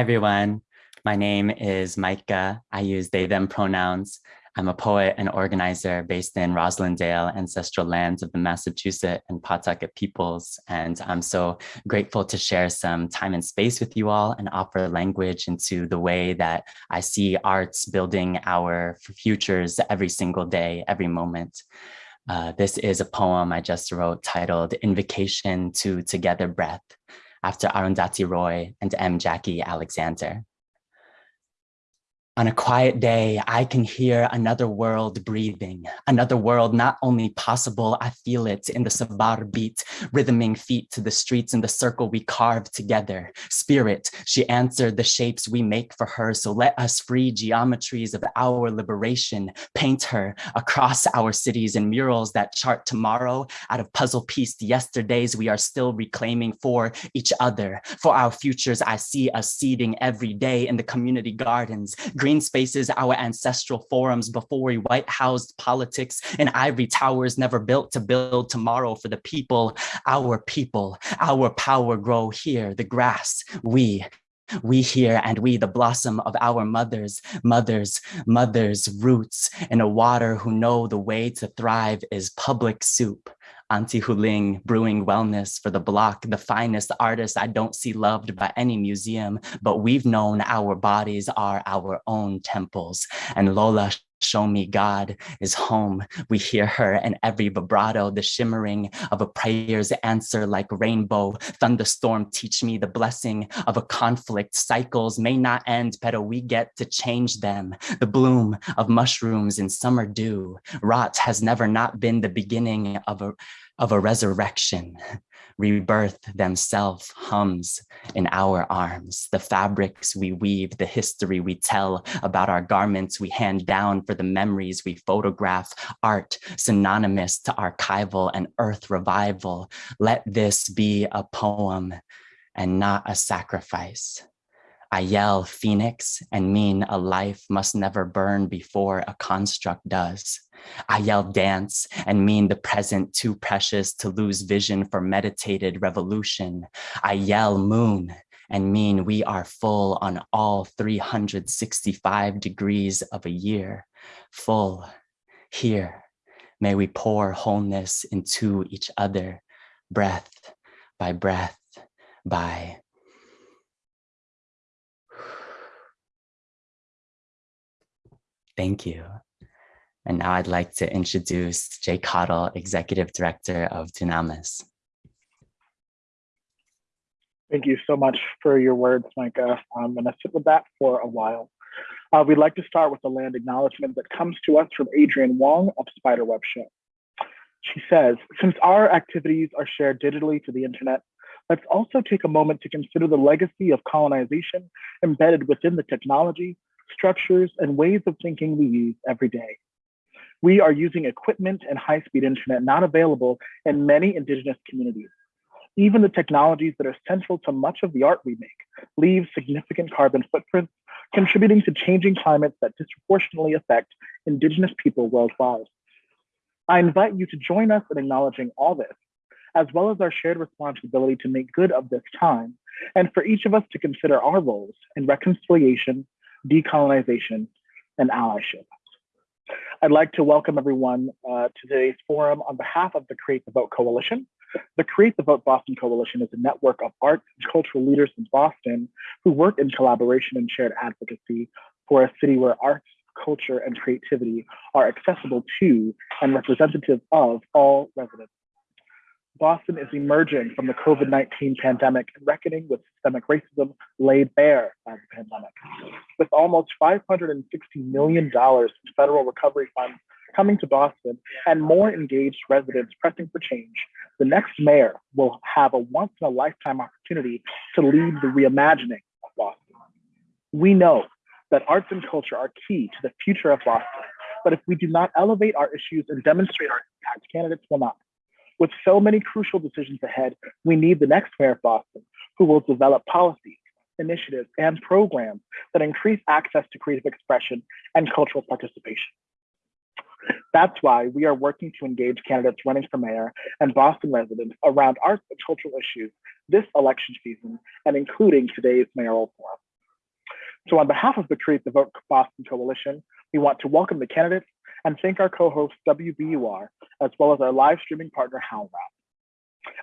Hi, everyone. My name is Micah. I use they, them pronouns. I'm a poet and organizer based in Roslindale, ancestral lands of the Massachusetts and Pawtucket peoples. And I'm so grateful to share some time and space with you all and offer language into the way that I see arts building our futures every single day, every moment. Uh, this is a poem I just wrote titled Invocation to Together Breath after Arundhati Roy and M. Jacqui Alexander. On a quiet day, I can hear another world breathing, another world not only possible, I feel it in the sabar beat, rhythming feet to the streets in the circle we carve together. Spirit, she answered the shapes we make for her, so let us free geometries of our liberation, paint her across our cities in murals that chart tomorrow. Out of puzzle pieced yesterdays we are still reclaiming for each other. For our futures, I see us seeding every day in the community gardens, green spaces, our ancestral forums before we white housed politics and ivory towers never built to build tomorrow for the people, our people, our power grow here, the grass, we, we here and we the blossom of our mothers mothers mothers roots. In a water who know the way to thrive is public soup Auntie Huling brewing wellness for the block, the finest artist I don't see loved by any museum, but we've known our bodies are our own temples. And Lola show me God is home. We hear her in every vibrato, the shimmering of a prayer's answer like rainbow. Thunderstorm teach me the blessing of a conflict. Cycles may not end, but we get to change them. The bloom of mushrooms in summer dew. Rot has never not been the beginning of a of a resurrection, rebirth themselves hums in our arms. The fabrics we weave, the history we tell about our garments we hand down for the memories we photograph, art synonymous to archival and earth revival. Let this be a poem and not a sacrifice. I yell phoenix and mean a life must never burn before a construct does. I yell dance and mean the present too precious to lose vision for meditated revolution. I yell moon and mean we are full on all 365 degrees of a year. Full here. May we pour wholeness into each other, breath by breath by Thank you. And now I'd like to introduce Jay Cottle, Executive Director of Dunamis. Thank you so much for your words, Micah. I'm going to sit with that for a while. Uh, we'd like to start with a land acknowledgement that comes to us from Adrienne Wong of Spiderweb Show. She says, since our activities are shared digitally to the internet, let's also take a moment to consider the legacy of colonization embedded within the technology structures, and ways of thinking we use every day. We are using equipment and high-speed internet not available in many indigenous communities. Even the technologies that are central to much of the art we make leave significant carbon footprints, contributing to changing climates that disproportionately affect indigenous people worldwide. I invite you to join us in acknowledging all this, as well as our shared responsibility to make good of this time, and for each of us to consider our roles in reconciliation, decolonization, and allyship. I'd like to welcome everyone uh, to today's forum on behalf of the Create the Vote Coalition. The Create the Vote Boston Coalition is a network of arts and cultural leaders in Boston who work in collaboration and shared advocacy for a city where arts, culture, and creativity are accessible to and representative of all residents. Boston is emerging from the COVID-19 pandemic and reckoning with systemic racism laid bare by the pandemic. With almost $560 million in federal recovery funds coming to Boston and more engaged residents pressing for change, the next mayor will have a once in a lifetime opportunity to lead the reimagining of Boston. We know that arts and culture are key to the future of Boston, but if we do not elevate our issues and demonstrate our impact, candidates will not. With so many crucial decisions ahead, we need the next mayor of Boston who will develop policies, initiatives, and programs that increase access to creative expression and cultural participation. That's why we are working to engage candidates running for mayor and Boston residents around arts and cultural issues this election season and including today's mayoral forum. So on behalf of the Create the Vote Boston Coalition, we want to welcome the candidates and thank our co-host WBUR, as well as our live streaming partner HowlRound.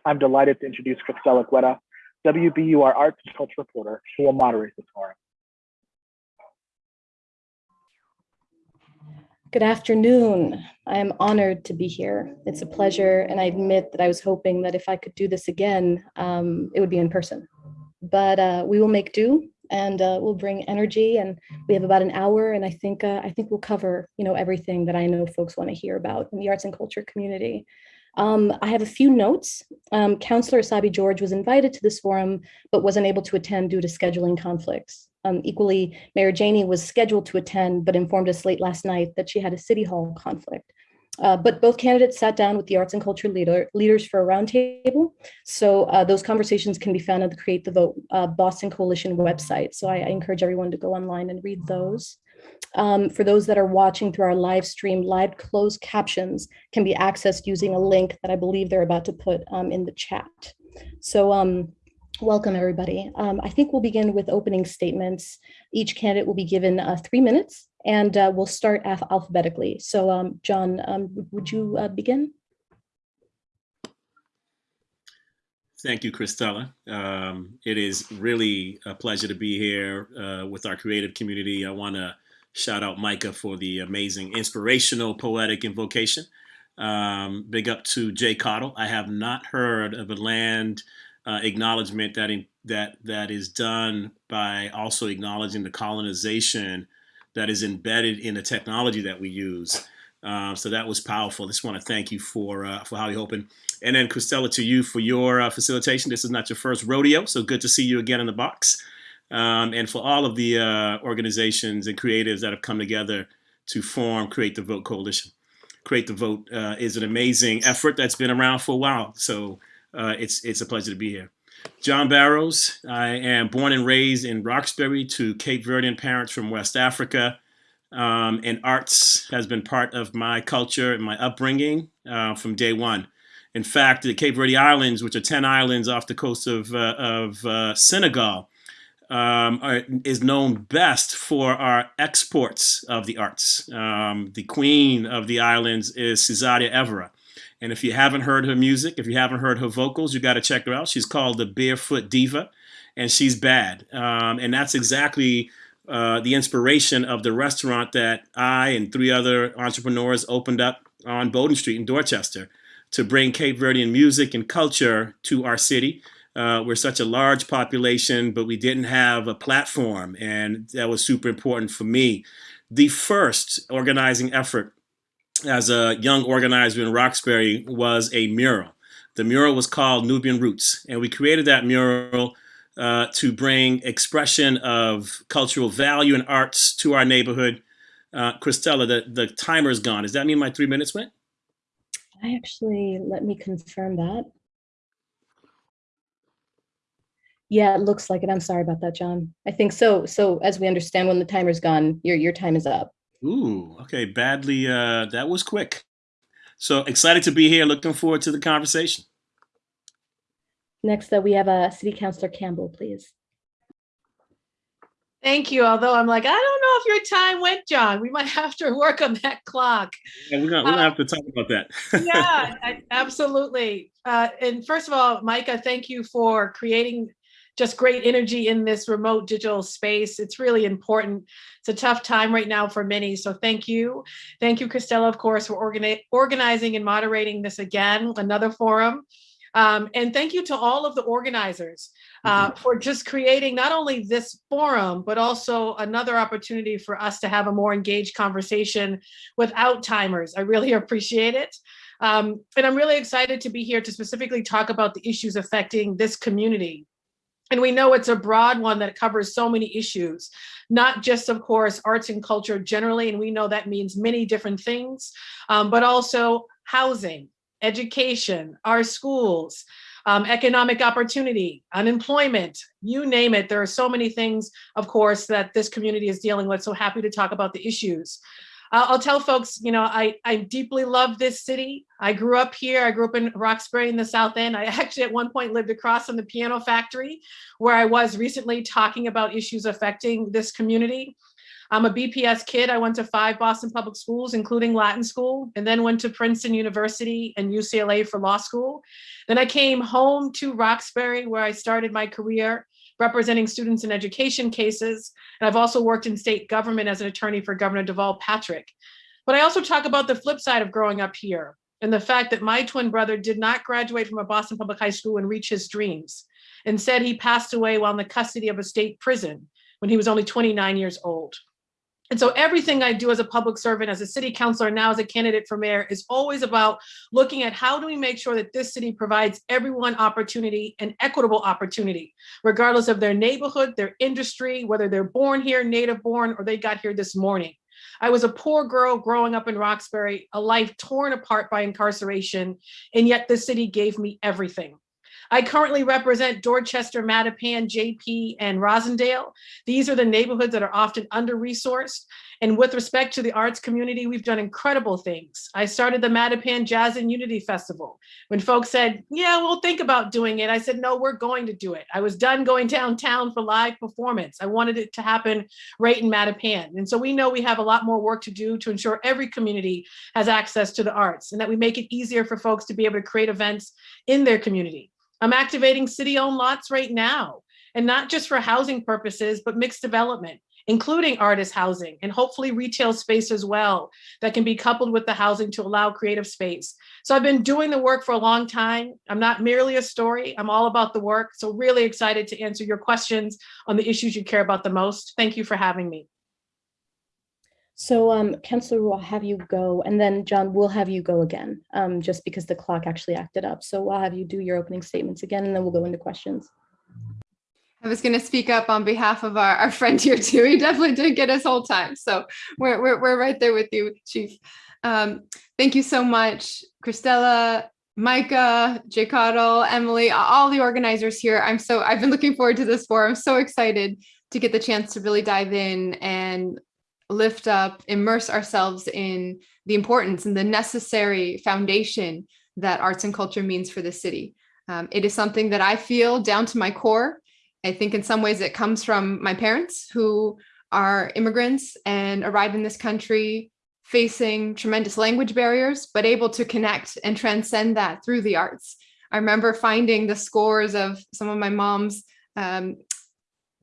I'm delighted to introduce Cristela Guerra, WBUR Arts and Culture reporter, who will moderate this forum. Good afternoon. I am honored to be here. It's a pleasure, and I admit that I was hoping that if I could do this again, um, it would be in person. But uh, we will make do, and uh, we'll bring energy. And we have about an hour, and I think uh, I think we'll cover you know everything that I know folks want to hear about in the arts and culture community. Um, I have a few notes. Um, Councillor Essaibi George was invited to this forum, but wasn't able to attend due to scheduling conflicts. Um, equally, Mayor Janey was scheduled to attend, but informed us late last night that she had a City Hall conflict. Uh, but both candidates sat down with the arts and culture leader, leaders for a roundtable. So uh, those conversations can be found on the Create the Vote uh, Boston Coalition website. So I, I, encourage everyone to go online and read those. Um, for those that are watching through our live stream, live closed captions can be accessed using a link that I believe they're about to put um, in the chat. So um, Welcome, everybody. Um, I think we'll begin with opening statements. Each candidate will be given uh, three minutes, and uh, we'll start alphabetically. So, um, John, um, would you uh, begin? Thank you, Cristela. Um, it is really a pleasure to be here uh, with our creative community. I want to shout out Micah for the amazing, inspirational, poetic invocation. Um, big up to Jay Cottle. I have not heard of a land uh, acknowledgement that in, that that is done by also acknowledging the colonization that is embedded in the technology that we use. Uh, so that was powerful. I just want to thank you for uh, for how you open. And then Cristela, to you for your uh, facilitation. This is not your first rodeo, so good to see you again in the box. Um, and for all of the uh, organizations and creatives that have come together to form Create the Vote Coalition. Create the Vote uh, is an amazing effort that's been around for a while. So uh, it's it's a pleasure to be here. John Barros. I am born and raised in Roxbury to Cape Verdean parents from West Africa. Um, and arts has been part of my culture and my upbringing uh, from day one. In fact, the Cape Verde Islands, which are 10 islands off the coast of, uh, of uh, Senegal, um, are, is known best for our exports of the arts. Um, the queen of the islands is Cesaria Evora. And if you haven't heard her music, if you haven't heard her vocals, you got to check her out. She's called the Barefoot Diva, and she's bad. Um, and that's exactly uh, the inspiration of the restaurant that I and three other entrepreneurs opened up on Bowdoin Street in Dorchester to bring Cape Verdean music and culture to our city. Uh, we're such a large population, but we didn't have a platform, and that was super important for me. The first organizing effort as a young organizer in Roxbury was a mural. The mural was called Nubian Roots, and we created that mural uh, to bring expression of cultural value and arts to our neighborhood. Uh, Cristela, the, the timer's gone. Does that mean my three minutes went? I actually, let me confirm that. Yeah, it looks like it. I'm sorry about that, John. I think so. So as we understand, when the timer's gone, your, your time is up. Ooh, okay. Badly, uh, that was quick. So excited to be here. Looking forward to the conversation. Next, uh, we have a uh, City Councilor Campbell, please. Thank you. Although I'm like, I don't know if your time went, John. We might have to work on that clock. Yeah, we're gonna, we're gonna have to talk about that. yeah, I, absolutely. Uh, and first of all, Micah, thank you for creating just great energy in this remote digital space. It's really important. It's a tough time right now for many. So thank you. Thank you, Cristela, of course, for organi organizing and moderating this again, another forum. Um, and thank you to all of the organizers uh, mm-hmm. for just creating not only this forum, but also another opportunity for us to have a more engaged conversation without timers. I really appreciate it. Um, and I'm really excited to be here to specifically talk about the issues affecting this community. And we know it's a broad one that covers so many issues, not just, of course, arts and culture generally, and we know that means many different things, um, but also housing, education, our schools, um, economic opportunity, unemployment, you name it. There are so many things, of course, that this community is dealing with. So happy to talk about the issues. I'll, tell folks, you know, I, I deeply love this city. I grew up here. I grew up in Roxbury in the South End. I actually at one point lived across from the piano factory where I was recently talking about issues affecting this community. I'm a BPS kid. I went to five Boston public schools, including Latin school, and then went to Princeton University and UCLA for law school. Then I came home to Roxbury where I started my career representing students in education cases. And I've also worked in state government as an attorney for Governor Deval Patrick. But I also talk about the flip side of growing up here and the fact that my twin brother did not graduate from a Boston Public High School and reach his dreams. Instead, he passed away while in the custody of a state prison when he was only 29 years old. And so everything I do as a public servant, as a city councilor, now as a candidate for mayor is always about looking at how do we make sure that this city provides everyone opportunity and equitable opportunity, regardless of their neighborhood, their industry, whether they're born here, native born, or they got here this morning. I was a poor girl growing up in Roxbury, a life torn apart by incarceration, and yet the city gave me everything. I currently represent Dorchester, Mattapan, JP, and Roslindale. These are the neighborhoods that are often under-resourced. And with respect to the arts community, we've done incredible things. I started the Mattapan Jazz and Unity Festival. When folks said, yeah, we'll think about doing it, I said, no, we're going to do it. I was done going downtown for live performance. I wanted it to happen right in Mattapan. And so we know we have a lot more work to do to ensure every community has access to the arts and that we make it easier for folks to be able to create events in their community. I'm activating city-owned lots right now, and not just for housing purposes, but mixed development, including artist housing and hopefully retail space as well that can be coupled with the housing to allow creative space. So I've been doing the work for a long time. I'm not merely a story, I'm all about the work. So really excited to answer your questions on the issues you care about the most. Thank you for having me. So um, Councillor, we'll have you go, and then John, we'll have you go again, um, just because the clock actually acted up. So I'll have you do your opening statements again, and then we'll go into questions. I was going to speak up on behalf of our, our friend here too. He definitely didn't get his whole time. So we're, we're, we're right there with you, Chief. Um, thank you so much, Cristela, Micah, J. Cottle, Emily, all the organizers here. I'm so, I've been looking forward to this forum. I'm so excited to get the chance to really dive in and lift up, immerse ourselves in the importance and the necessary foundation that arts and culture means for the city. Um, it is something that I feel down to my core. I think in some ways it comes from my parents who are immigrants and arrived in this country facing tremendous language barriers, but able to connect and transcend that through the arts. I remember finding the scores of some of my mom's um,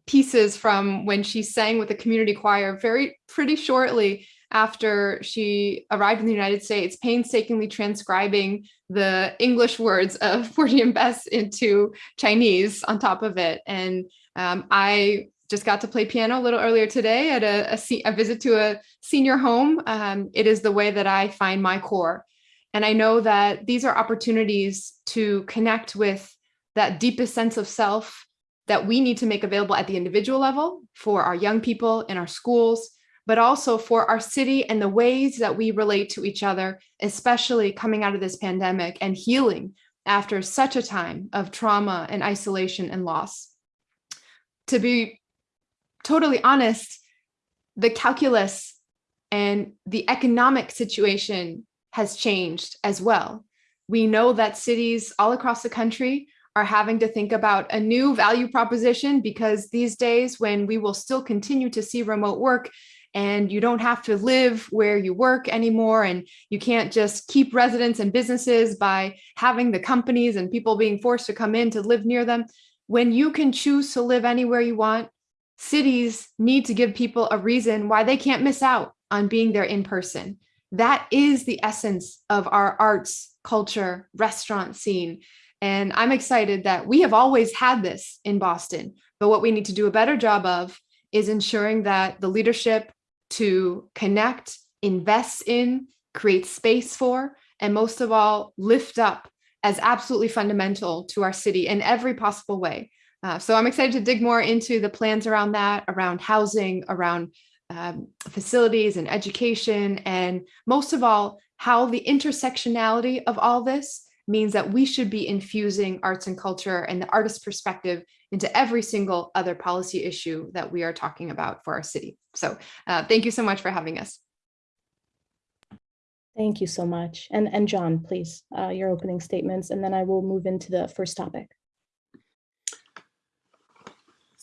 pieces from when she sang with the community choir very pretty shortly after she arrived in the United States, painstakingly transcribing the English words of Porgy and Bess into Chinese on top of it. And um, I just got to play piano a little earlier today at a, a, a visit to a senior home. Um, it is the way that I find my core. And I know that these are opportunities to connect with that deepest sense of self that we need to make available at the individual level for our young people in our schools, but also for our city and the ways that we relate to each other, especially coming out of this pandemic and healing after such a time of trauma and isolation and loss. To be totally honest, the calculus and the economic situation has changed as well. We know that cities all across the country are having to think about a new value proposition because these days when we will still continue to see remote work and you don't have to live where you work anymore and you can't just keep residents and businesses by having the companies and people being forced to come in to live near them. When you can choose to live anywhere you want, cities need to give people a reason why they can't miss out on being there in person. That is the essence of our arts, culture, restaurant scene. And I'm excited that we have always had this in Boston, but what we need to do a better job of is ensuring that the leadership to connect, invest in, create space for, and most of all, lift up as absolutely fundamental to our city in every possible way. Uh, so I'm excited to dig more into the plans around that, around housing, around um, facilities and education, and most of all, how the intersectionality of all this means that we should be infusing arts and culture and the artist perspective into every single other policy issue that we are talking about for our city. So uh, thank you so much for having us. Thank you so much. And, and John, please, uh, your opening statements, and then I will move into the first topic.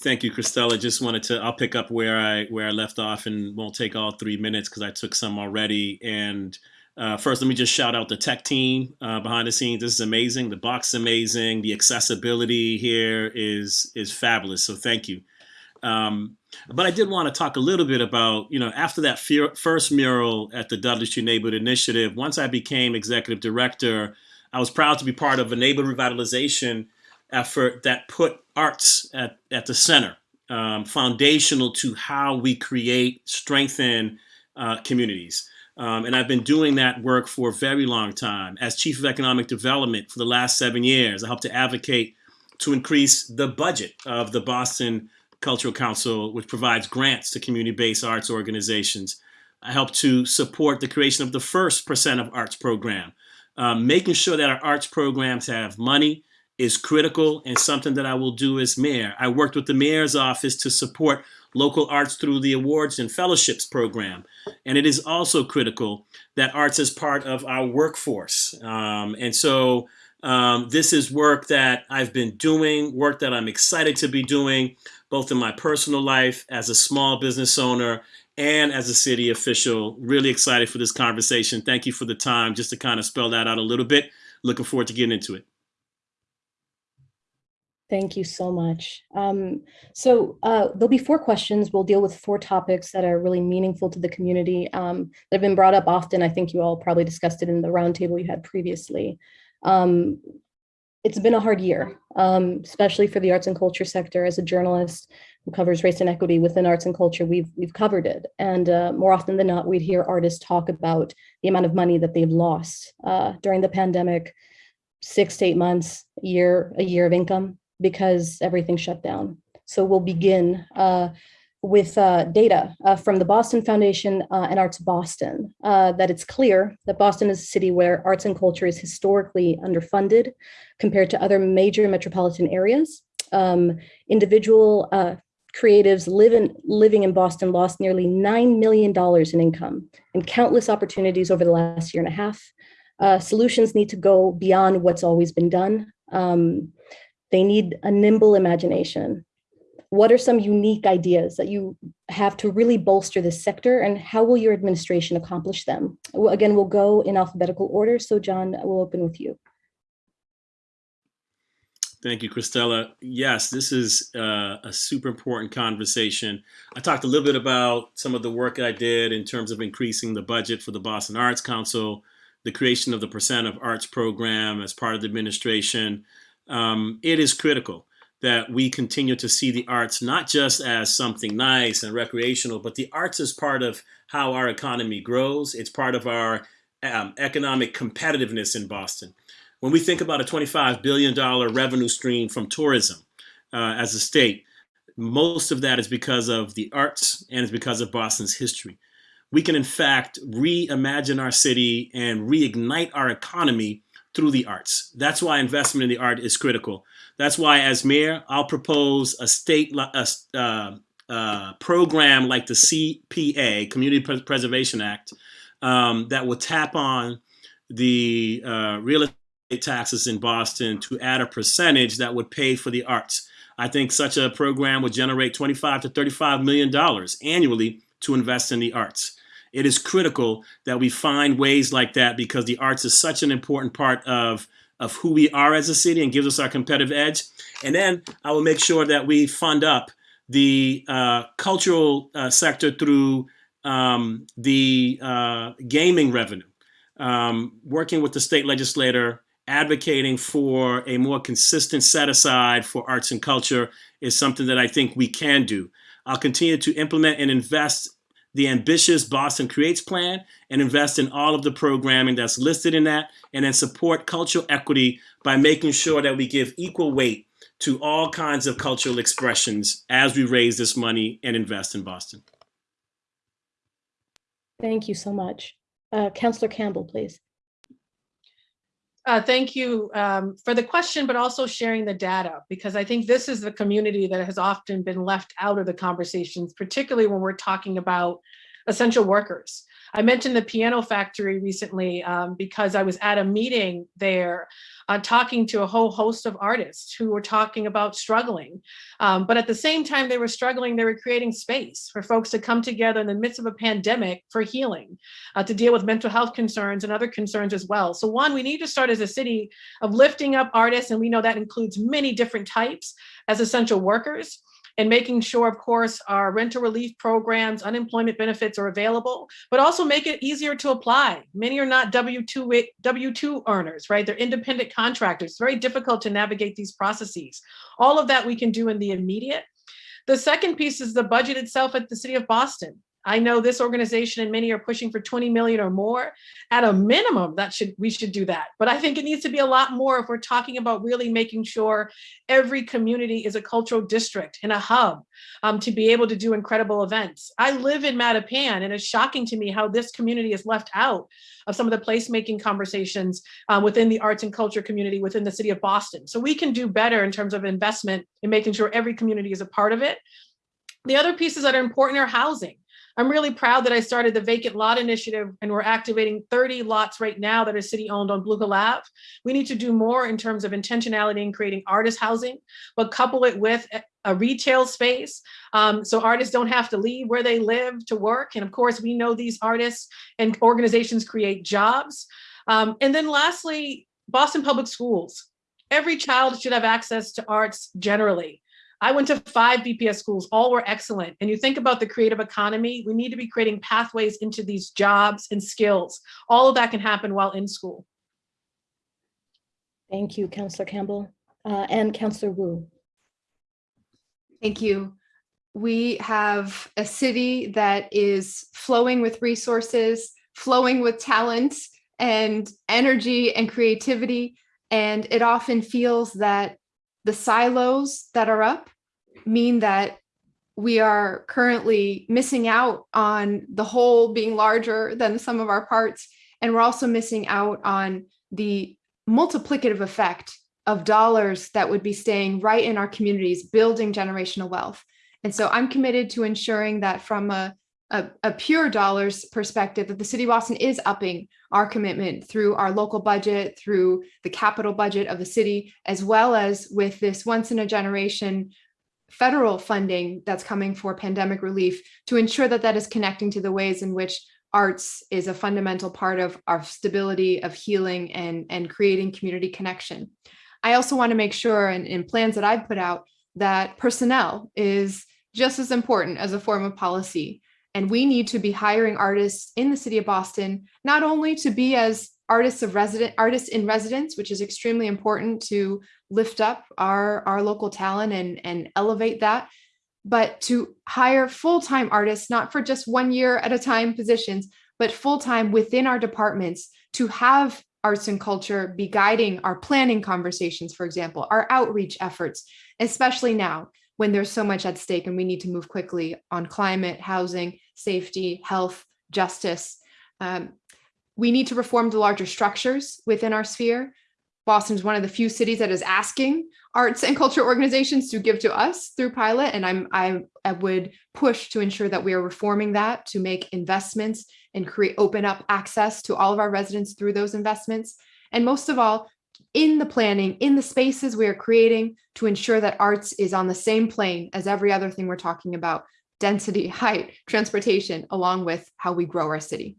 Thank you, Cristela. Just wanted to, I'll pick up where I where I left off and won't take all three minutes because I took some already. And uh, first, let me just shout out the tech team uh, behind the scenes. This is amazing. The box is amazing. The accessibility here is is fabulous. So thank you. Um, but I did want to talk a little bit about, you know, after that first mural at the Dudley Street Neighborhood Initiative, once I became executive director, I was proud to be part of a neighborhood revitalization effort that put arts at, at the center, um, foundational to how we create, strengthen uh, communities. Um, and I've been doing that work for a very long time. As Chief of Economic Development for the last seven years, I helped to advocate to increase the budget of the Boston Cultural Council, which provides grants to community-based arts organizations. I helped to support the creation of the first Percent of Arts program. Um, making sure that our arts programs have money is critical and something that I will do as mayor. I worked with the mayor's office to support local arts through the awards and fellowships program. And it is also critical that arts is part of our workforce. Um, and so um, this is work that I've been doing, work that I'm excited to be doing, both in my personal life as a small business owner and as a city official. Really excited for this conversation. Thank you for the time just to kind of spell that out a little bit. Looking forward to getting into it. Thank you so much. Um, so uh, there'll be four questions. We'll deal with four topics that are really meaningful to the community um, that have been brought up often. I think you all probably discussed it in the roundtable you had previously. Um, it's been a hard year, um, especially for the arts and culture sector. As a journalist who covers race and equity within arts and culture, we've we've covered it. And uh, more often than not, we'd hear artists talk about the amount of money that they've lost uh, during the pandemic, six to eight months, a year, a year of income because everything shut down. So we'll begin uh, with uh, data uh, from the Boston Foundation uh, and Arts Boston uh, that it's clear that Boston is a city where arts and culture is historically underfunded compared to other major metropolitan areas. Um, individual uh, creatives live in, living in Boston lost nearly $9 million in income and countless opportunities over the last year and a half. solutions need to go beyond what's always been done. Um, they need a nimble imagination. What are some unique ideas that you have to really bolster this sector and how will your administration accomplish them? Again, we'll go in alphabetical order. So John, we'll open with you. Thank you, Cristela. Yes, this is uh, a super important conversation. I talked a little bit about some of the work I did in terms of increasing the budget for the Boston Arts Council, the creation of the Percent of Arts program as part of the administration, um, it is critical that we continue to see the arts not just as something nice and recreational, but the arts is part of how our economy grows. It's part of our um, economic competitiveness in Boston. When we think about a $25 billion revenue stream from tourism uh, as a state, most of that is because of the arts and it's because of Boston's history. We can, in fact, reimagine our city and reignite our economy through the arts. That's why investment in the art is critical. That's why, as mayor, I'll propose a state a, uh, uh, program like the CPA, Community Preservation Act, um, that will tap on the uh, real estate taxes in Boston to add a percentage that would pay for the arts. I think such a program would generate 25 to 35 million dollars annually to invest in the arts. It is critical that we find ways like that because the arts is such an important part of, of who we are as a city and gives us our competitive edge. And then I will make sure that we fund up the uh, cultural uh, sector through um, the uh, gaming revenue, um, working with the state legislator, advocating for a more consistent set aside for arts and culture is something that I think we can do. I'll continue to implement and invest the ambitious Boston Creates plan and invest in all of the programming that's listed in that, and then support cultural equity by making sure that we give equal weight to all kinds of cultural expressions as we raise this money and invest in Boston. Thank you so much. Uh, Councillor Campbell, please. Uh, thank you um, for the question, but also sharing the data, because I think this is the community that has often been left out of the conversations, particularly when we're talking about essential workers. I mentioned the Piano Factory recently um, because I was at a meeting there uh, talking to a whole host of artists who were talking about struggling. Um, but at the same time they were struggling, they were creating space for folks to come together in the midst of a pandemic for healing, uh, to deal with mental health concerns and other concerns as well. So one, we need to start as a city of lifting up artists, and we know that includes many different types as essential workers and making sure, of course, our rental relief programs, unemployment benefits are available, but also make it easier to apply. Many are not W-2 W-2 earners, right? They're independent contractors. It's very difficult to navigate these processes. All of that we can do in the immediate. The second piece is the budget itself at the city of Boston. I know this organization and many are pushing for 20 million or more. At a minimum, that should we should do that. But I think it needs to be a lot more if we're talking about really making sure every community is a cultural district and a hub um, to be able to do incredible events. I live in Mattapan and it's shocking to me how this community is left out of some of the placemaking conversations um, within the arts and culture community within the city of Boston. So we can do better in terms of investment in making sure every community is a part of it. The other pieces that are important are housing. I'm really proud that I started the vacant lot initiative and we're activating 30 lots right now that are city owned on Blue Ave. We need to do more in terms of intentionality in creating artist housing, but couple it with a retail space um, so artists don't have to leave where they live to work. And of course, we know these artists and organizations create jobs. Um, and then lastly, Boston Public Schools. Every child should have access to arts generally. I went to five BPS schools, all were excellent. And you think about the creative economy, we need to be creating pathways into these jobs and skills. All of that can happen while in school. Thank you, Councillor Campbell uh, and Councillor Wu. Thank you. We have a city that is flowing with resources, flowing with talent and energy and creativity. And it often feels that the silos that are up mean that we are currently missing out on the whole being larger than sum of our parts. And we're also missing out on the multiplicative effect of dollars that would be staying right in our communities, building generational wealth. And so I'm committed to ensuring that from a a, a, pure dollars perspective that the city of Boston is upping our commitment through our local budget, through the capital budget of the city, as well as with this once in a generation federal funding that's coming for pandemic relief to ensure that that is connecting to the ways in which arts is a fundamental part of our stability of healing and, and creating community connection. I also want to make sure in, in plans that I've put out that personnel is just as important as a form of policy and we need to be hiring artists in the city of Boston, not only to be as artists of resident artists in residence, which is extremely important to lift up our, our local talent and, and elevate that, but to hire full-time artists, not for just one year at a time positions, but full-time within our departments to have arts and culture be guiding our planning conversations, for example, our outreach efforts, especially now when there's so much at stake and we need to move quickly on climate, housing, safety, health, justice. Um, we need to reform the larger structures within our sphere. Boston is one of the few cities that is asking arts and culture organizations to give to us through pilot. And I'm, I, I would push to ensure that we are reforming that to make investments and create open up access to all of our residents through those investments. And most of all, in the planning, in the spaces we are creating to ensure that arts is on the same plane as every other thing we're talking about, density, height, transportation, along with how we grow our city.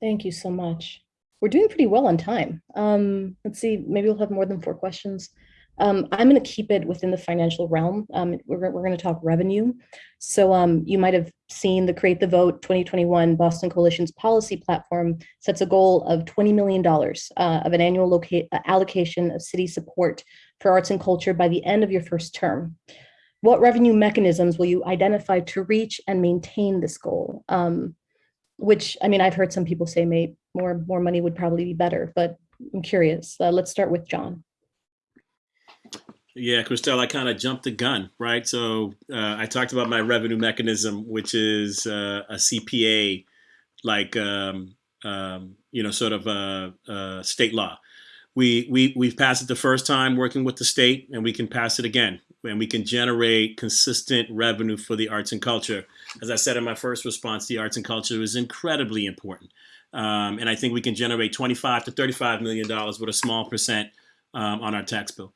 Thank you so much. We're doing pretty well on time. Um, let's see, maybe we'll have more than four questions. Um, I'm going to keep it within the financial realm. Um, we're, we're going to talk revenue. So um, you might have seen the Create the Vote 2021 Boston Coalition's policy platform sets a goal of $20 million uh, of an annual allocation of city support for arts and culture by the end of your first term. What revenue mechanisms will you identify to reach and maintain this goal? Um, which, I mean, I've heard some people say may, more, more money would probably be better, but I'm curious. Uh, let's start with John. Yeah, Christelle, I kind of jumped the gun, right? So uh, I talked about my revenue mechanism, which is uh, a CPA, like um, um, you know, sort of a, a, state law. we we we've passed it the first time working with the state, and we can pass it again, and we can generate consistent revenue for the arts and culture. As I said in my first response, the arts and culture is incredibly important, um, and I think we can generate 25 to 35 million dollars with a small percent um, on our tax bill.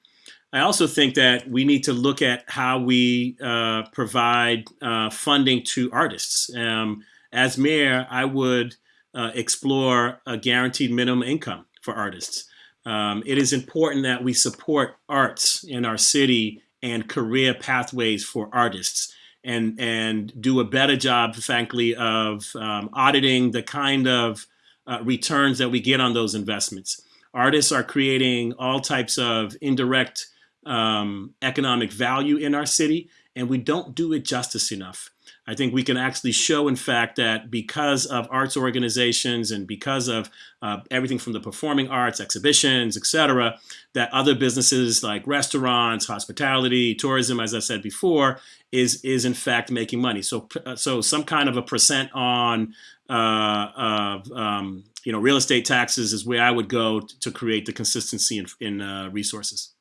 I also think that we need to look at how we uh, provide uh, funding to artists. Um, as mayor, I would uh, explore a guaranteed minimum income for artists. Um, it is important that we support arts in our city and career pathways for artists and, and do a better job, frankly, of um, auditing the kind of uh, returns that we get on those investments. Artists are creating all types of indirect um, economic value in our city, and we don't do it justice enough. I think we can actually show, in fact, that because of arts organizations and because of uh, everything from the performing arts, exhibitions, et cetera, that other businesses like restaurants, hospitality, tourism, as I said before, is is in fact making money. So, so some kind of a percent on uh, of um, you know real estate taxes is where I would go to create the consistency in, in uh, resources.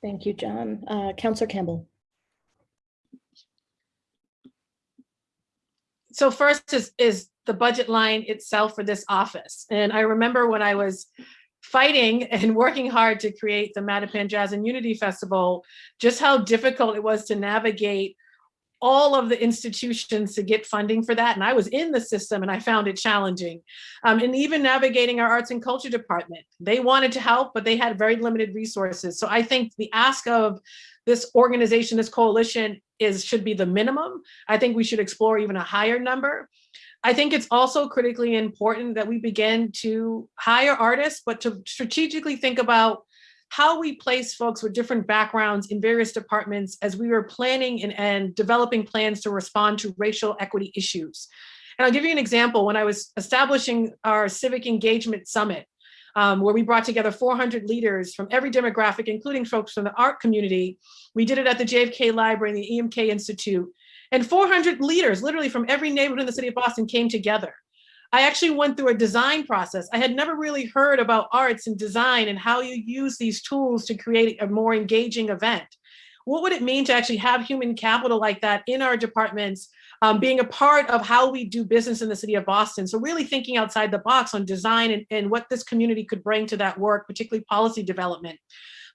Thank you, John. Uh, Councillor Campbell. So first is is the budget line itself for this office. And I remember when I was fighting and working hard to create the Mattapan Jazz and Unity Festival, just how difficult it was to navigate all of the institutions to get funding for that. And I was in the system and I found it challenging. Um, and even navigating our arts and culture department, they wanted to help, but they had very limited resources. So I think the ask of this organization, this coalition is should be the minimum. I think we should explore even a higher number. I think it's also critically important that we begin to hire artists, but to strategically think about how we place folks with different backgrounds in various departments as we were planning and, and developing plans to respond to racial equity issues. And I'll give you an example. When I was establishing our civic engagement summit, um, where we brought together 400 leaders from every demographic, including folks from the art community. We did it at the JFK Library and the EMK Institute. And 400 leaders, literally from every neighborhood in the city of Boston came together. I actually went through a design process. I had never really heard about arts and design and how you use these tools to create a more engaging event. What would it mean to actually have human capital like that in our departments, um, being a part of how we do business in the city of Boston? So really thinking outside the box on design and, and what this community could bring to that work, particularly policy development.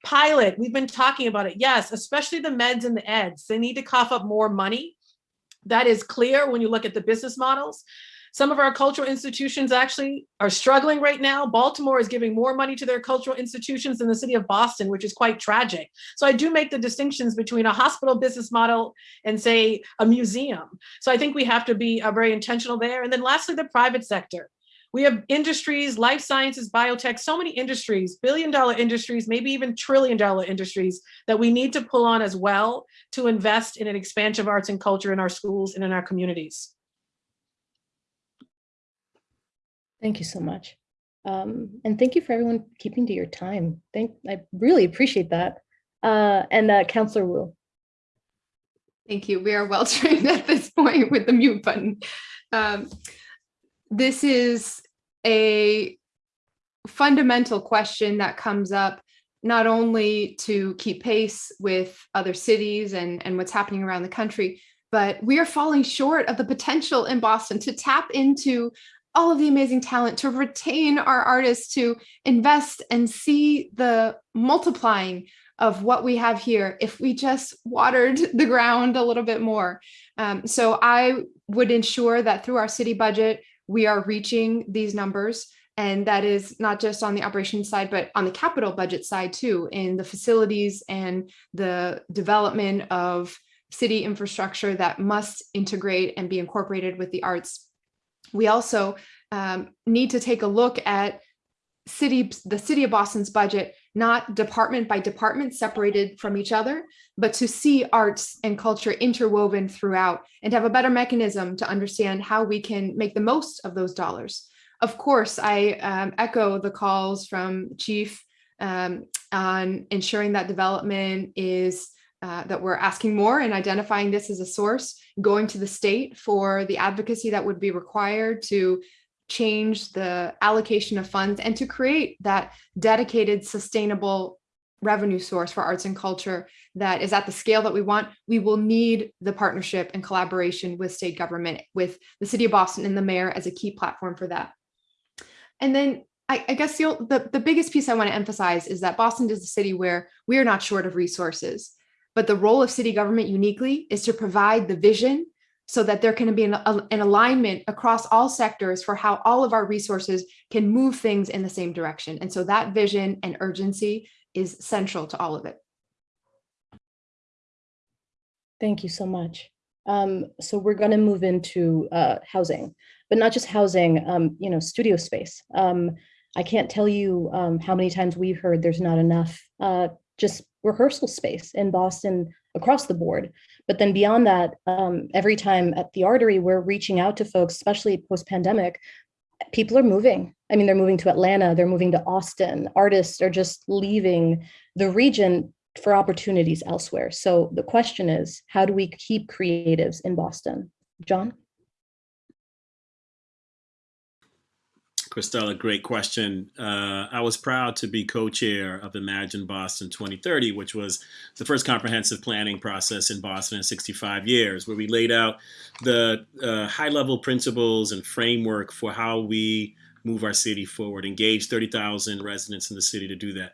Pilot, we've been talking about it. Yes, especially the meds and the eds. They need to cough up more money. That is clear when you look at the business models. Some of our cultural institutions actually are struggling right now. Baltimore is giving more money to their cultural institutions than the city of Boston, which is quite tragic. So I do make the distinctions between a hospital business model and say a museum. So I think we have to be uh, very intentional there. And then lastly, the private sector. We have industries, life sciences, biotech, so many industries, billion dollar industries, maybe even trillion dollar industries that we need to pull on as well to invest in an expansion of arts and culture in our schools and in our communities. Thank you so much. Um, and thank you for everyone keeping to your time. Thank, I really appreciate that. Uh, and uh, Councillor Wu. Thank you. We are well trained at this point with the mute button. Um, this is a fundamental question that comes up not only to keep pace with other cities and, and what's happening around the country, but we are falling short of the potential in Boston to tap into all of the amazing talent, to retain our artists, to invest and see the multiplying of what we have here if we just watered the ground a little bit more. Um, so I would ensure that through our city budget, we are reaching these numbers. And that is not just on the operations side, but on the capital budget side too, in the facilities and the development of city infrastructure that must integrate and be incorporated with the arts we also um, need to take a look at city, the city of Boston's budget, not department by department separated from each other, but to see arts and culture interwoven throughout and have a better mechanism to understand how we can make the most of those dollars. Of course, I um, echo the calls from Chief um, on ensuring that development is uh, that we're asking more and identifying this as a source, going to the state for the advocacy that would be required to change the allocation of funds and to create that dedicated, sustainable revenue source for arts and culture that is at the scale that we want, we will need the partnership and collaboration with state government, with the city of Boston and the mayor as a key platform for that. And then I, I guess the, the, the biggest piece I want to emphasize is that Boston is a city where we are not short of resources, but the role of city government uniquely is to provide the vision so that there can be an, an alignment across all sectors for how all of our resources can move things in the same direction. And so that vision and urgency is central to all of it. Thank you so much. Um, so we're going to move into uh, housing, but not just housing, um, you know, studio space. Um, I can't tell you um, how many times we've heard there's not enough uh, just rehearsal space in Boston across the board. But then beyond that, um, every time at the Artery, we're reaching out to folks, especially post-pandemic, people are moving. I mean, they're moving to Atlanta, they're moving to Austin. Artists are just leaving the region for opportunities elsewhere. So the question is, how do we keep creatives in Boston? John? Cristela, great question. Uh, I was proud to be co-chair of Imagine Boston 2030, which was the first comprehensive planning process in Boston in 65 years, where we laid out the uh, high-level principles and framework for how we move our city forward, engage 30,000 residents in the city to do that.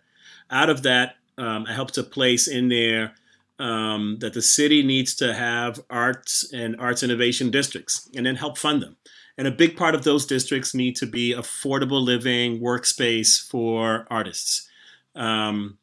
Out of that, um, I helped to place in there um, that the city needs to have arts and arts innovation districts and then help fund them. And a big part of those districts need to be affordable living workspace for artists. Um,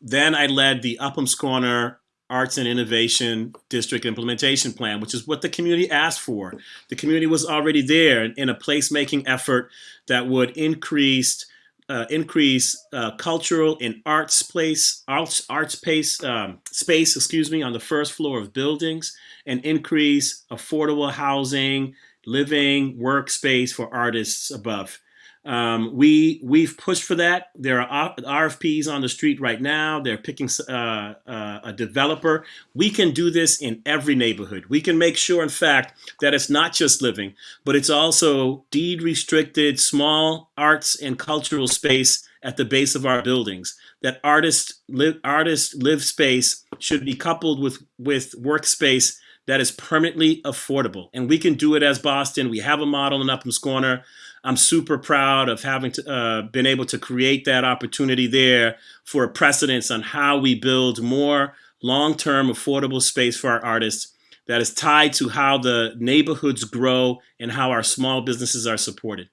then I led the Upham's Corner Arts and Innovation District Implementation Plan, which is what the community asked for. The community was already there in a placemaking effort that would increase uh, increase uh, cultural and arts place arts arts space um, space excuse me on the first floor of buildings and increase affordable housing living workspace for artists above. Um, we we've pushed for that. There are RFPs on the street right now. They're picking uh, uh, a developer. We can do this in every neighborhood. We can make sure, in fact, that it's not just living, but it's also deed restricted small arts and cultural space at the base of our buildings. That artist live artist live space should be coupled with with workspace that is permanently affordable. And we can do it as Boston. We have a model in Upham's Corner. I'm super proud of having to, uh, been able to create that opportunity there for a precedence on how we build more long-term affordable space for our artists that is tied to how the neighborhoods grow and how our small businesses are supported.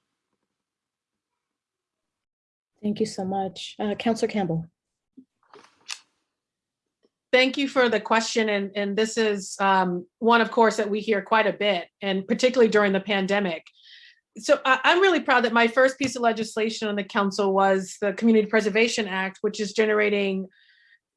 Thank you so much. Uh, Councillor Campbell. Thank you for the question. And, and this is um, one, of course, that we hear quite a bit, and particularly during the pandemic. So I, I'm really proud that my first piece of legislation on the council was the Community Preservation Act, which is generating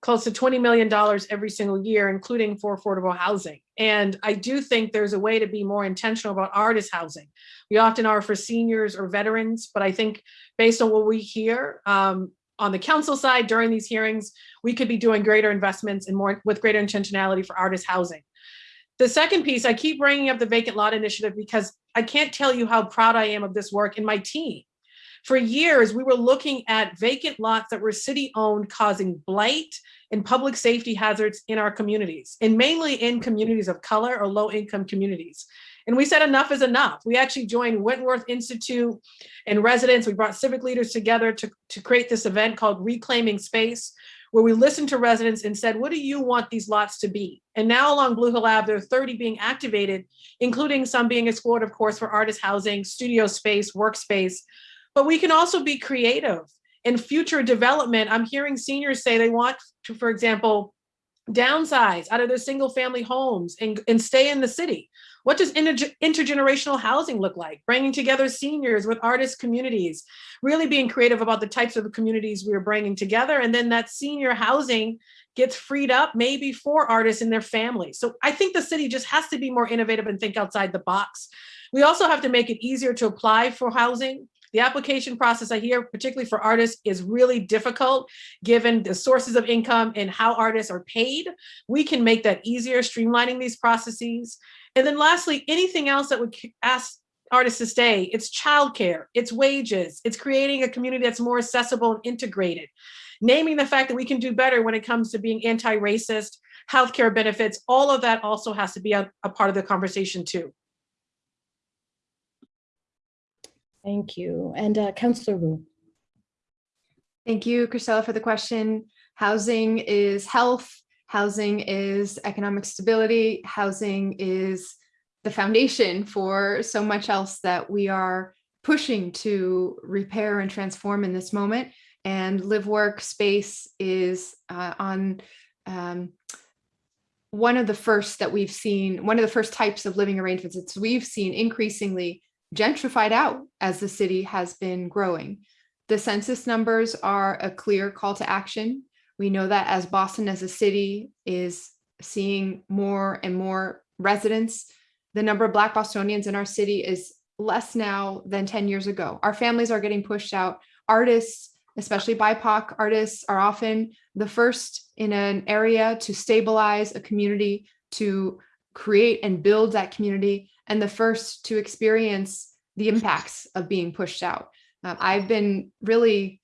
close to $20 million every single year, including for affordable housing. And I do think there's a way to be more intentional about artist housing. We often are for seniors or veterans, but I think based on what we hear, um, on the council side during these hearings, we could be doing greater investments and more with greater intentionality for artist housing. The second piece, I keep bringing up the vacant lot initiative because I can't tell you how proud I am of this work in my team. For years, we were looking at vacant lots that were city owned causing blight and public safety hazards in our communities and mainly in communities of color or low income communities. And we said enough is enough. We actually joined Wentworth Institute and residents. We brought civic leaders together to, to create this event called Reclaiming Space, where we listened to residents and said, what do you want these lots to be? And now along Blue Hill Ave, there are 30 being activated, including some being explored, of course, for artist housing, studio space, workspace. But we can also be creative. In future development, I'm hearing seniors say they want to, for example, downsize out of their single family homes and, and stay in the city. What does inter intergenerational housing look like? Bringing together seniors with artist communities, really being creative about the types of communities we're bringing together. And then that senior housing gets freed up maybe for artists and their families. So I think the city just has to be more innovative and think outside the box. We also have to make it easier to apply for housing. The application process I hear, particularly for artists, is really difficult given the sources of income and how artists are paid. We can make that easier, streamlining these processes. And then lastly, anything else that would ask artists to stay. It's childcare, it's wages, it's creating a community that's more accessible and integrated. Naming the fact that we can do better when it comes to being anti-racist, healthcare benefits, all of that also has to be a, a part of the conversation too. Thank you. And uh, Councillor Wu. Thank you, Cristela, for the question. Housing is health. Housing is economic stability. Housing is the foundation for so much else that we are pushing to repair and transform in this moment. And live work space is uh, on um, one of the first that we've seen, one of the first types of living arrangements that we've seen increasingly gentrified out as the city has been growing. The census numbers are a clear call to action. We know that as Boston as a city is seeing more and more residents, the number of Black Bostonians in our city is less now than 10 years ago. Our families are getting pushed out. Artists, especially BIPOC artists, are often the first in an area to stabilize a community, to create and build that community, and the first to experience the impacts of being pushed out. Um, I've been really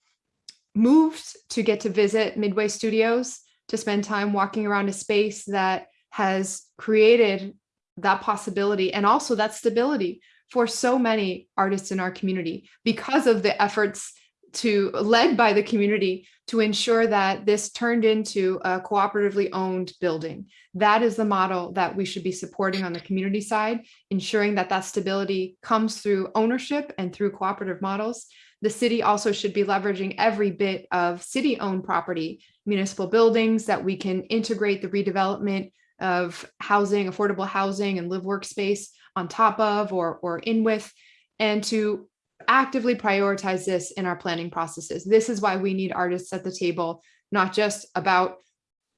moved to get to visit Midway Studios to spend time walking around a space that has created that possibility and also that stability for so many artists in our community because of the efforts to led by the community to ensure that this turned into a cooperatively owned building. That is the model that we should be supporting on the community side, ensuring that that stability comes through ownership and through cooperative models. The city also should be leveraging every bit of city owned property, municipal buildings that we can integrate the redevelopment of housing, affordable housing and live workspace on top of or, or in with, and to actively prioritize this in our planning processes. This is why we need artists at the table, not just about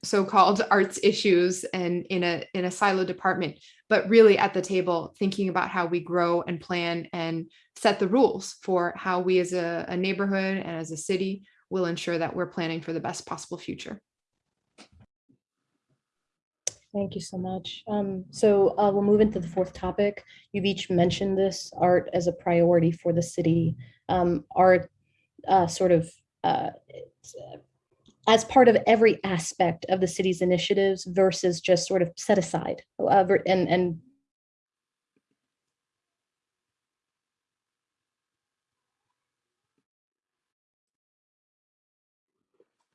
so-called arts issues and in a in a silo department, but really at the table thinking about how we grow and plan and set the rules for how we as a, a neighborhood and as a city will ensure that we're planning for the best possible future. Thank you so much. Um, so uh, we'll move into the fourth topic. You've each mentioned this art as a priority for the city. Um, art uh, sort of uh, as part of every aspect of the city's initiatives versus just sort of set aside uh, and and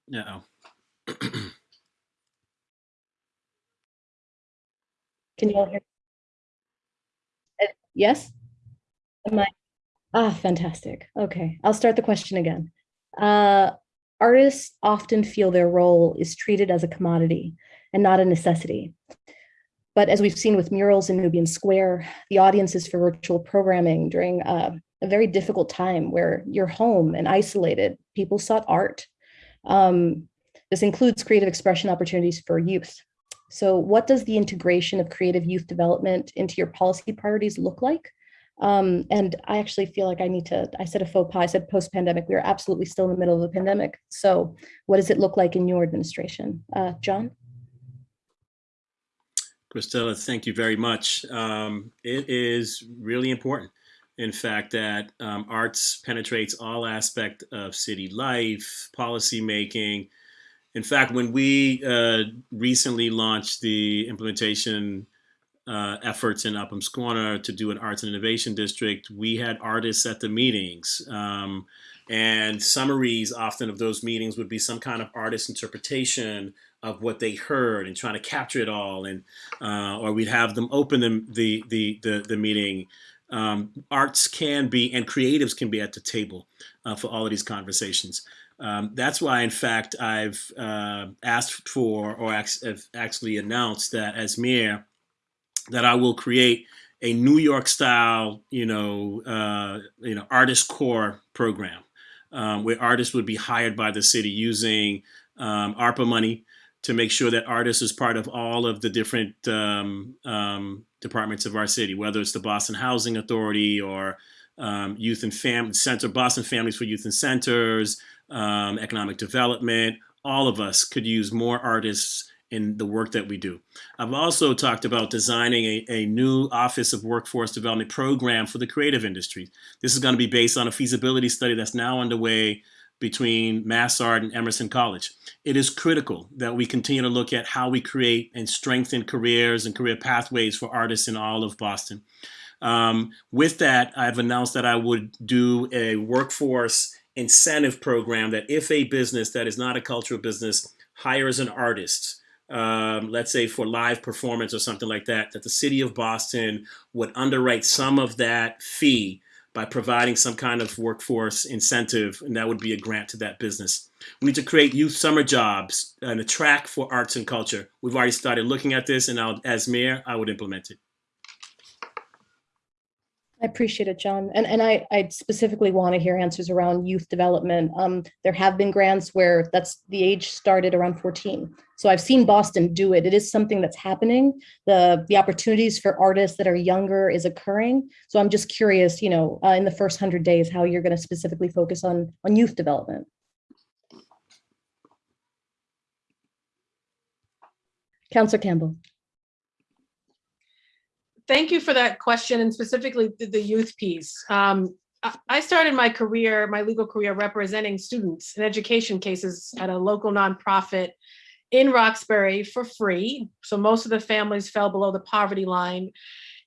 No. Can you all hear? Uh, Yes? Am I? Ah, fantastic. Okay, I'll start the question again. Uh, artists often feel their role is treated as a commodity and not a necessity. But as we've seen with murals in Nubian Square, the audiences for virtual programming during uh, a very difficult time where you're home and isolated, people sought art. Um, this includes creative expression opportunities for youth. So what does the integration of creative youth development into your policy priorities look like? Um, and I actually feel like I need to, I said a faux pas, I said post-pandemic, we are absolutely still in the middle of a pandemic. So what does it look like in your administration? Uh, John? Cristela, thank you very much. Um, it is really important, in fact, that um, arts penetrates all aspect of city life, policy making. In fact, when we uh, recently launched the implementation uh, efforts in Upham's Corner to do an arts and innovation district, we had artists at the meetings. Um, and summaries often of those meetings would be some kind of artist interpretation of what they heard and trying to capture it all. And uh, or we'd have them open the, the, the, the, the meeting. Um, arts can be and creatives can be at the table uh, for all of these conversations. Um, that's why, in fact, I've uh, asked for or actually announced that as mayor, that I will create a New York style, you know, uh, you know, artist corps program um, where artists would be hired by the city using um, ARPA money to make sure that artists is part of all of the different um, um departments of our city, whether it's the Boston Housing Authority or um, Youth and Family Center, Boston Families for Youth and Centers, um, Economic Development. All of us could use more artists in the work that we do. I've also talked about designing a, a new Office of Workforce Development program for the creative industry. This is going to be based on a feasibility study that's now underway between MassArt and Emerson College. It is critical that we continue to look at how we create and strengthen careers and career pathways for artists in all of Boston. Um, with that, I've announced that I would do a workforce incentive program that if a business that is not a cultural business hires an artist, um, let's say for live performance or something like that, that the city of Boston would underwrite some of that fee by providing some kind of workforce incentive, and that would be a grant to that business. We need to create youth summer jobs and a track for arts and culture. We've already started looking at this, and I'll, as mayor, I would implement it. I appreciate it, John. And, and I, I specifically want to hear answers around youth development. Um, there have been grants where that's the age started around 14. So I've seen Boston do it. It is something that's happening. The, the opportunities for artists that are younger is occurring. So I'm just curious, you know, uh, in the first 100 days, how you're going to specifically focus on, on youth development. Councillor Campbell. Thank you for that question and specifically the, the youth piece. Um, I- started my career, my legal career representing students in education cases at a local nonprofit in Roxbury for free. So most of the families fell below the poverty line.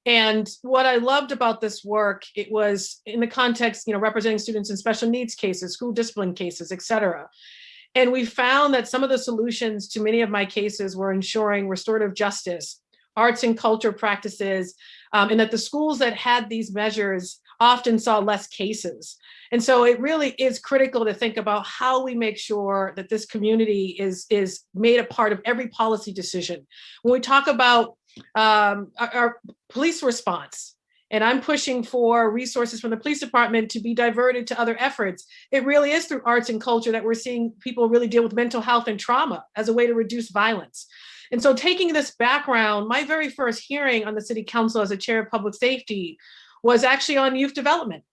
And what I loved about this work, it was in the context, you know, representing students in special needs cases, school discipline cases, et cetera. And we found that some of the solutions to many of my cases were ensuring restorative justice, arts and culture practices, um, and that the schools that had these measures often saw less cases. And so it really is critical to think about how we make sure that this community is, is made a part of every policy decision. When we talk about um, our, our police response, and I'm pushing for resources from the police department to be diverted to other efforts. It really is through arts and culture that we're seeing people really deal with mental health and trauma as a way to reduce violence. And so taking this background, my very first hearing on the city council as a chair of public safety was actually on youth development.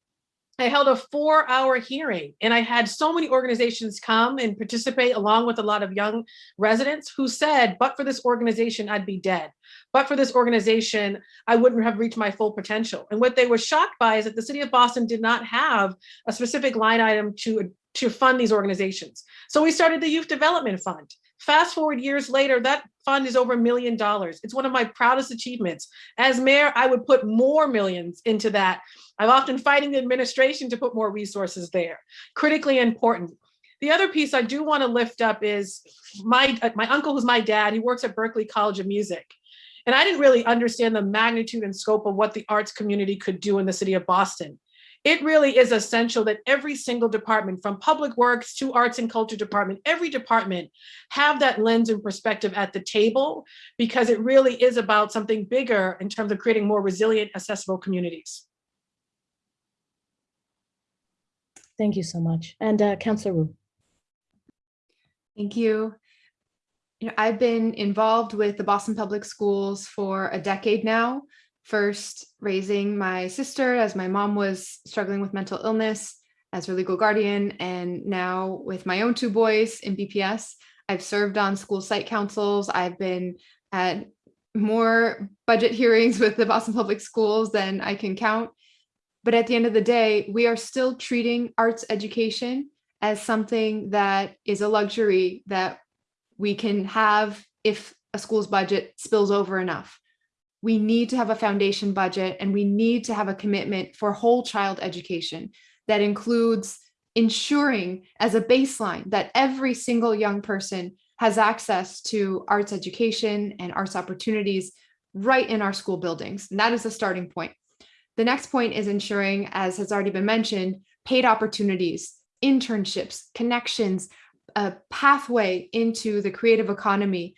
I held a four hour hearing and I had so many organizations come and participate along with a lot of young residents who said, but for this organization, I'd be dead. But for this organization, I wouldn't have reached my full potential. And what they were shocked by is that the city of Boston did not have a specific line item to, to fund these organizations. So we started the Youth Development Fund. Fast forward years later, that fund is over a million dollars. It's one of my proudest achievements. As mayor, I would put more millions into that. I'm often fighting the administration to put more resources there. Critically important. The other piece I do want to lift up is my, uh, my uncle who's my dad, he works at Berklee College of Music. And I didn't really understand the magnitude and scope of what the arts community could do in the city of Boston it really is essential that every single department from public works to arts and culture department, every department have that lens and perspective at the table because it really is about something bigger in terms of creating more resilient, accessible communities. Thank you so much. And uh, Councillor Wu. Thank you. You know, I've been involved with the Boston Public Schools for a decade now first raising my sister as my mom was struggling with mental illness as her legal guardian, and now with my own two boys in BPS. I've served on school site councils. I've been at more budget hearings with the Boston Public Schools than I can count. But at the end of the day, we are still treating arts education as something that is a luxury that we can have if a school's budget spills over enough we need to have a foundation budget and we need to have a commitment for whole child education that includes ensuring as a baseline that every single young person has access to arts education and arts opportunities right in our school buildings. And that is the starting point. The next point is ensuring, as has already been mentioned, paid opportunities, internships, connections, a pathway into the creative economy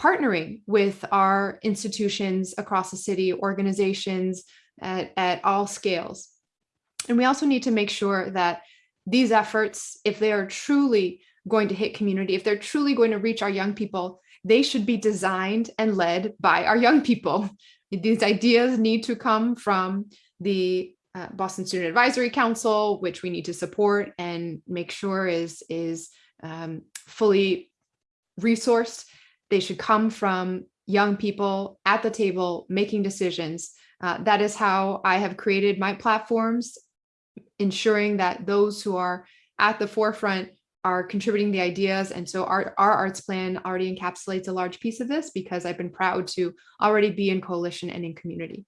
partnering with our institutions across the city, organizations at, at all scales. And we also need to make sure that these efforts, if they are truly going to hit community, if they're truly going to reach our young people, they should be designed and led by our young people. These ideas need to come from the uh, Boston Student Advisory Council, which we need to support and make sure is, is um, fully resourced they should come from young people at the table making decisions. Uh, that is how I have created my platforms, ensuring that those who are at the forefront are contributing the ideas. And so our, our arts plan already encapsulates a large piece of this because I've been proud to already be in coalition and in community.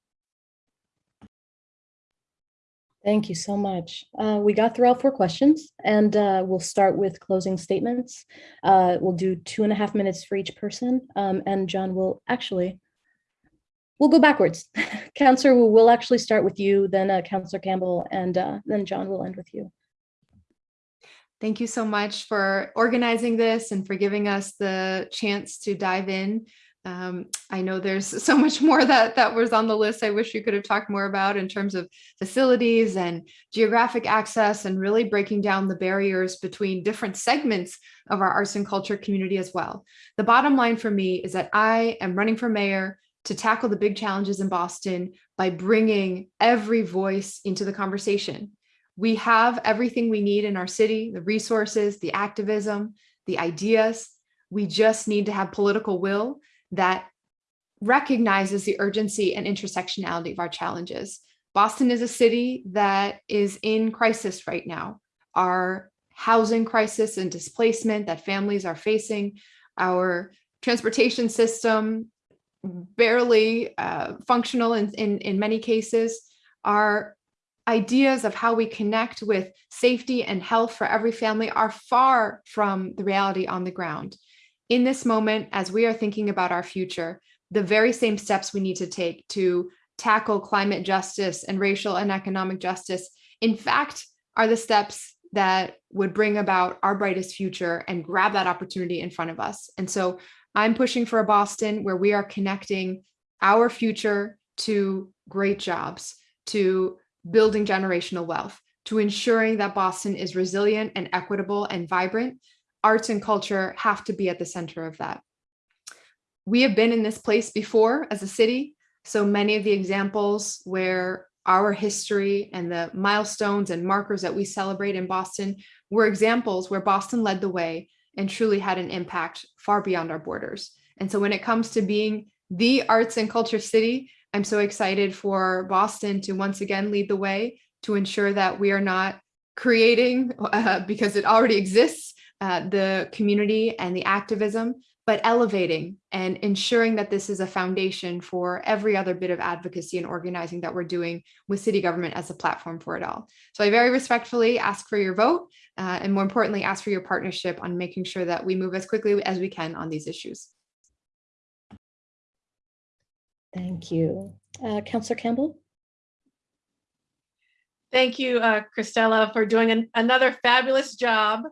Thank you so much. Uh, we got through all four questions and uh, we'll start with closing statements. Uh, we'll do two and a half minutes for each person. Um, and John will actually, we'll go backwards. Councillor, we'll, we'll actually start with you, then uh, Councillor Campbell, and uh, then John will end with you. Thank you so much for organizing this and for giving us the chance to dive in. Um, I know there's so much more that that was on the list. I wish you could have talked more about in terms of facilities and geographic access and really breaking down the barriers between different segments of our arts and culture community as well. The bottom line for me is that I am running for mayor to tackle the big challenges in Boston by bringing every voice into the conversation. We have everything we need in our city, the resources, the activism, the ideas. We just need to have political will that recognizes the urgency and intersectionality of our challenges. Boston is a city that is in crisis right now. Our housing crisis and displacement that families are facing, our transportation system barely uh, functional in, in, in many cases, our ideas of how we connect with safety and health for every family are far from the reality on the ground in this moment, as we are thinking about our future, the very same steps we need to take to tackle climate justice and racial and economic justice, in fact, are the steps that would bring about our brightest future and grab that opportunity in front of us. And so I'm pushing for a Boston where we are connecting our future to great jobs, to building generational wealth, to ensuring that Boston is resilient and equitable and vibrant arts and culture have to be at the center of that. We have been in this place before as a city, so many of the examples where our history and the milestones and markers that we celebrate in Boston were examples where Boston led the way and truly had an impact far beyond our borders. And so when it comes to being the arts and culture city, I'm so excited for Boston to once again lead the way to ensure that we are not creating, uh, because it already exists, uh, the community and the activism, but elevating and ensuring that this is a foundation for every other bit of advocacy and organizing that we're doing with city government as a platform for it all. So I very respectfully ask for your vote uh, and more importantly, ask for your partnership on making sure that we move as quickly as we can on these issues. Thank you. Uh, Councillor Campbell? Thank you, uh, Cristela, for doing an, another fabulous job.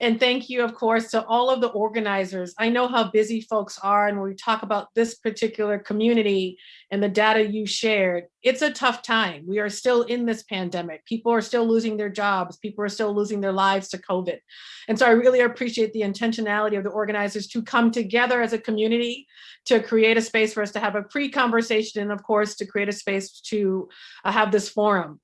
And thank you, of course, to all of the organizers. I know how busy folks are, and when we talk about this particular community and the data you shared, it's a tough time. We are still in this pandemic. People are still losing their jobs. People are still losing their lives to COVID. And so I really appreciate the intentionality of the organizers to come together as a community to create a space for us to have a pre-conversation and of course to create a space to uh, have this forum.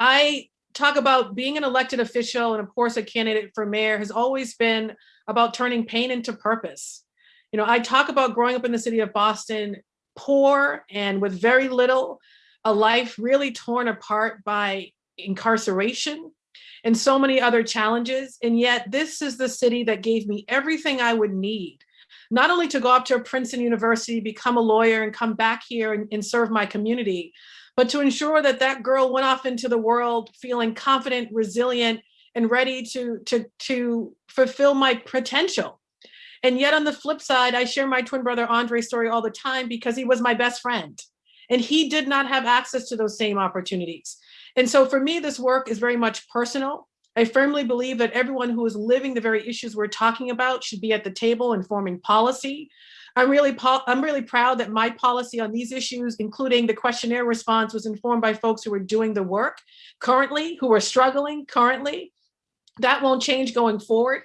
I talk about being an elected official and of course a candidate for mayor has always been about turning pain into purpose. You know, I talk about growing up in the city of Boston, poor and with very little, a life really torn apart by incarceration and so many other challenges. And yet this is the city that gave me everything I would need, not only to go up to Princeton University, become a lawyer and come back here and, and serve my community, but to ensure that that girl went off into the world feeling confident, resilient, and ready to, to, to fulfill my potential. And yet on the flip side, I share my twin brother Andre's story all the time because he was my best friend. And he did not have access to those same opportunities. And so for me, this work is very much personal. I firmly believe that everyone who is living the very issues we're talking about should be at the table informing policy, I'm really, I'm really proud that my policy on these issues, including the questionnaire response, was informed by folks who are doing the work currently, who are struggling currently. That won't change going forward.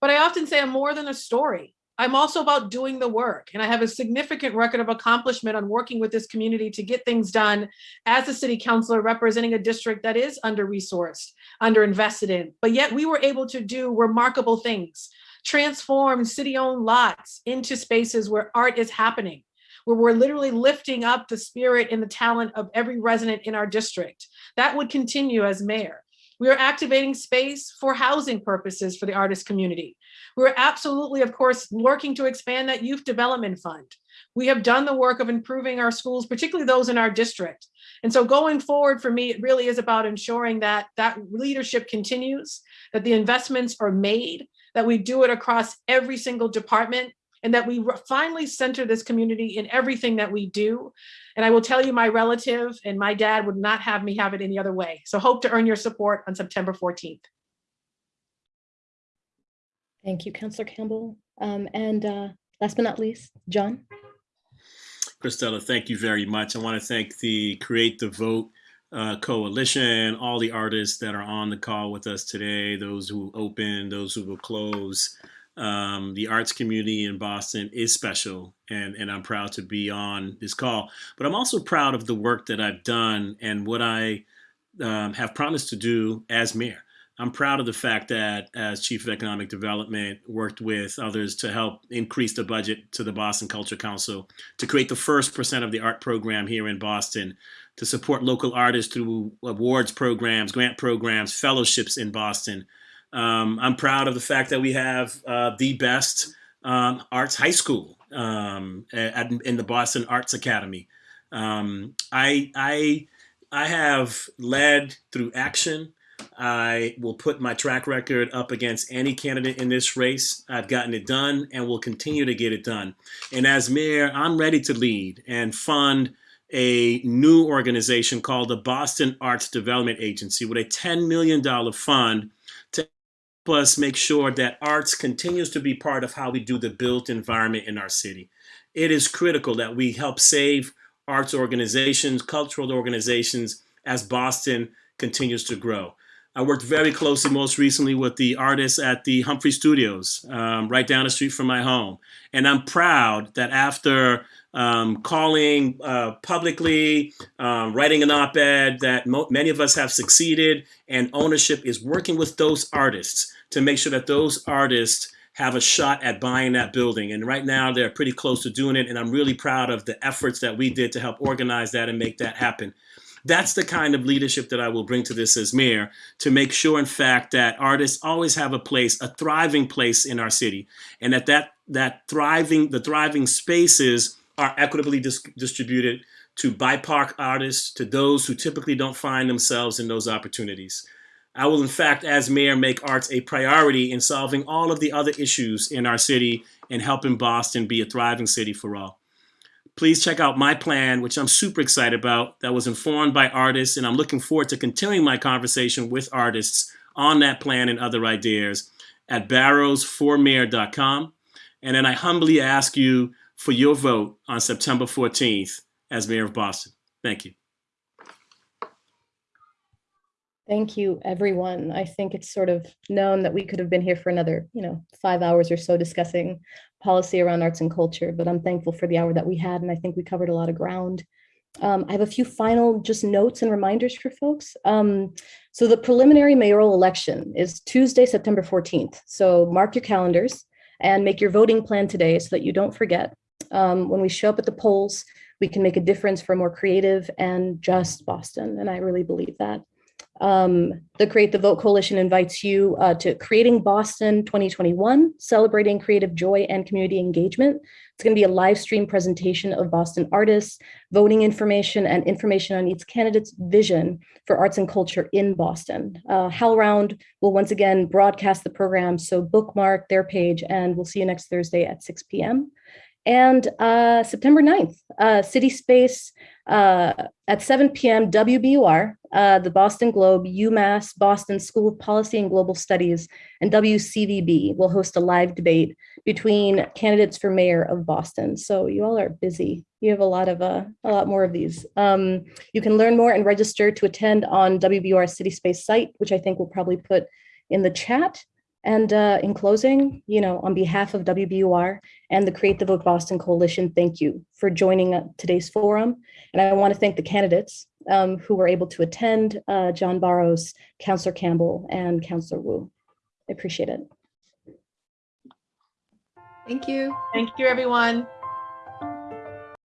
But I often say I'm more than a story. I'm also about doing the work and I have a significant record of accomplishment on working with this community to get things done as a city councilor representing a district that is under resourced, under invested in, but yet we were able to do remarkable things transformed city-owned lots into spaces where art is happening, where we're literally lifting up the spirit and the talent of every resident in our district. That would continue as mayor. We are activating space for housing purposes for the artist community. We're absolutely, of course, working to expand that youth development fund. We have done the work of improving our schools, particularly those in our district. And so going forward for me, it really is about ensuring that that leadership continues, that the investments are made, that we do it across every single department, and that we finally center this community in everything that we do. And I will tell you, my relative and my dad would not have me have it any other way. So hope to earn your support on September 14th. Thank you, Councillor Campbell. Um, and uh, last but not least, John. Cristela, thank you very much. I want to thank the Create the Vote uh, Coalition, all the artists that are on the call with us today, those who open, those who will close. Um, the arts community in Boston is special, and, and I'm proud to be on this call. But I'm also proud of the work that I've done and what I um, have promised to do as mayor. I'm proud of the fact that as chief of economic development, worked with others to help increase the budget to the Boston Culture Council to create the first percent of the art program here in Boston, to support local artists through awards programs, grant programs, fellowships in Boston. Um, I'm proud of the fact that we have uh, the best um, arts high school um, at, in the Boston Arts Academy. Um, I, I, I have led through action. I will put my track record up against any candidate in this race. I've gotten it done and will continue to get it done. And as mayor, I'm ready to lead and fund a new organization called the Boston Arts Development Agency with a $10 million fund to help us make sure that arts continues to be part of how we do the built environment in our city. It is critical that we help save arts organizations, cultural organizations as Boston continues to grow. I worked very closely most recently with the artists at the Humphrey Studios, um, right down the street from my home. And I'm proud that after um, calling uh, publicly, um, writing an op-ed, that many of us have succeeded and ownership is working with those artists to make sure that those artists have a shot at buying that building. And right now they're pretty close to doing it. And I'm really proud of the efforts that we did to help organize that and make that happen. That's the kind of leadership that I will bring to this as mayor to make sure, in fact, that artists always have a place, a thriving place in our city, and that that, that thriving, the thriving spaces are equitably dis distributed to BIPOC artists, to those who typically don't find themselves in those opportunities. I will, in fact, as mayor, make arts a priority in solving all of the other issues in our city and helping Boston be a thriving city for all please check out my plan, which I'm super excited about, that was informed by artists, and I'm looking forward to continuing my conversation with artists on that plan and other ideas at barrosformayor.com. And then I humbly ask you for your vote on September 14th as mayor of Boston. Thank you. Thank you, everyone. I think it's sort of known that we could have been here for another, you know, five hours or so discussing policy around arts and culture, but I'm thankful for the hour that we had, and I think we covered a lot of ground. Um, I have a few final just notes and reminders for folks. Um, so the preliminary mayoral election is Tuesday, September 14th. So mark your calendars and make your voting plan today so that you don't forget. Um, when we show up at the polls, we can make a difference for more creative and just Boston, and I really believe that. Um, the Create the Vote Coalition invites you uh, to Creating Boston 2021, Celebrating Creative Joy and Community Engagement. It's going to be a live stream presentation of Boston artists, voting information, and information on each candidate's vision for arts and culture in Boston. Uh, HowlRound will once again broadcast the program, so bookmark their page, and we'll see you next Thursday at 6 p.m. And uh, September 9th, uh, City Space uh, at 7 p.m. WBUR, uh, the Boston Globe, UMass Boston School of Policy and Global Studies, and WCVB will host a live debate between candidates for mayor of Boston. So you all are busy. You have a lot of uh, a lot more of these. Um, you can learn more and register to attend on WBUR City Space site, which I think we'll probably put in the chat. And uh, in closing, you know, on behalf of WBUR and the Create the Vote Boston Coalition, thank you for joining uh, today's forum. And I want to thank the candidates um, who were able to attend, uh, John Barros, Councillor Campbell, and Councillor Wu. I appreciate it. Thank you. Thank you, everyone.